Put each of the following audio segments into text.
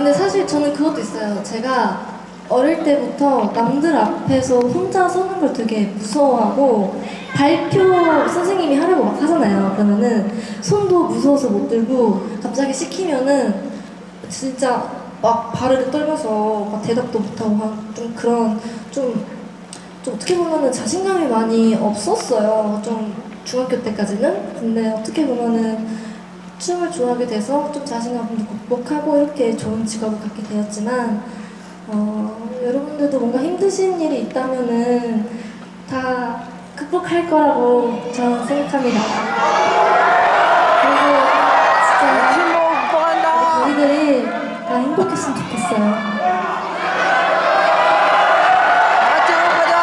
근데 사실 저는 그것도 있어요. 제가 어릴 때부터 남들 앞에서 혼자 서는 걸 되게 무서워하고 발표 선생님이 하라고 막 하잖아요. 그러면은 손도 무서워서 못 들고 갑자기 시키면은 진짜 막 발을 떨면서 막 대답도 못하고 한좀 그런 좀, 좀 어떻게 보면은 자신감이 많이 없었어요. 좀 중학교 때까지는. 근데 어떻게 보면은 춤을 좋아하게 돼서 좀 자신감도 극복하고 이렇게 좋은 직업을 갖게 되었지만 어, 여러분들도 뭔가 힘드신 일이 있다면은 다 극복할 거라고 저는 생각합니다. 그리고 진짜 친구 극복한다. 우리들이 다 행복했으면 좋겠어요. 같이 행복하자.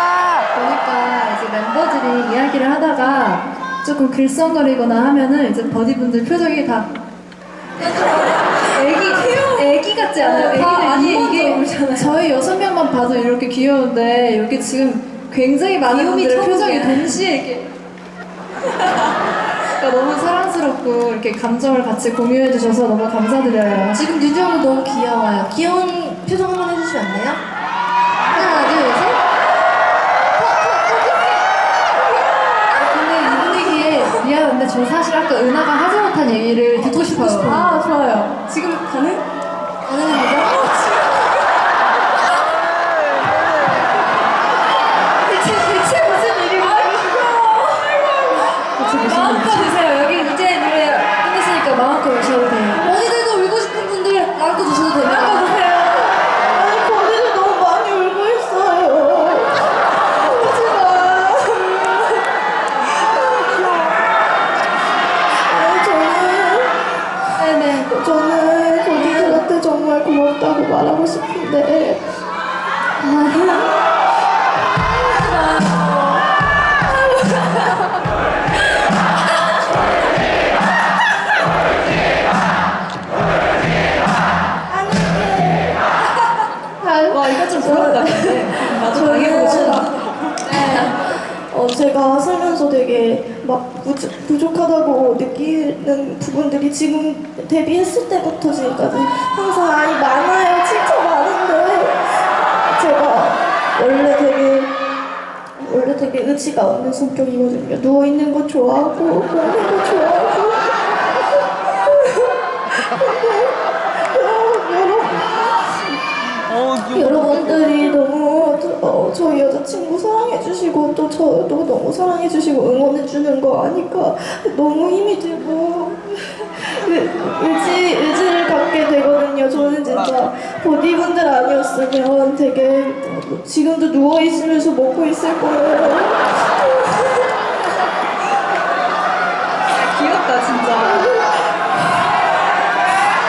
보니까 이제 멤버들이 이야기를 하다가 조금 글썽거리거나 하면은 이제 버디분들 표정이 다 애기 애기 같지 않아요? 애기들 아니 이게 저희 여섯 명만 봐도 이렇게 귀여운데 여기 지금 굉장히 많은 분들의 표정이 천국이야. 동시에 이렇게 그러니까 너무 사랑스럽고 이렇게 감정을 같이 공유해 주셔서 너무 감사드려요. 지금 유정도 너무 귀여워요. 귀여운 표정 한번 해주시면 안 돼요? 하나, 둘, 셋. 아, 근데 이 분위기에 미안한데 저 사실 아까 은하가 하지 못한 얘기를 듣고 싶어요. 아 좋아요. 지금 가능? 가능합니다. 고맙다고 말하고 싶은데. 와 제가 살면서 되게 막 부족, 부족하다고 느끼는 부분들이 지금 데뷔했을 때부터 지금까지 항상 아니 많아요. 진짜 많은데 제가 원래 되게 원래 되게 의지가 없는 성격이거든요. 누워있는 거 좋아하고 먹는 거 좋아하고. 여러분 어. 여러분들이 어, 저희 여자친구 사랑해주시고 또 저도 너무 사랑해주시고 응원해주는 거 아니까 너무 힘이 들고 의- 의지, 의지를 갖게 되거든요 저는 진짜 보디분들 아니었으면 되게 지금도 누워있으면서 먹고 있을 거예요 귀엽다 진짜.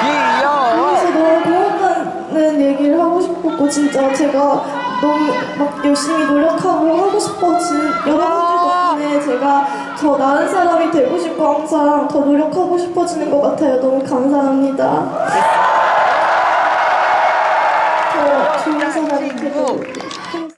귀여워. 그래서 너무 고맙다는 얘기를 하고 싶었고 진짜 제가 너무 막 열심히 노력하고 하고 싶어진 여러분들 덕분에 제가 더 나은 사람이 되고 싶고 항상 더 노력하고 싶어지는 것 같아요. 너무 감사합니다. 더 좋은 사람이 되도록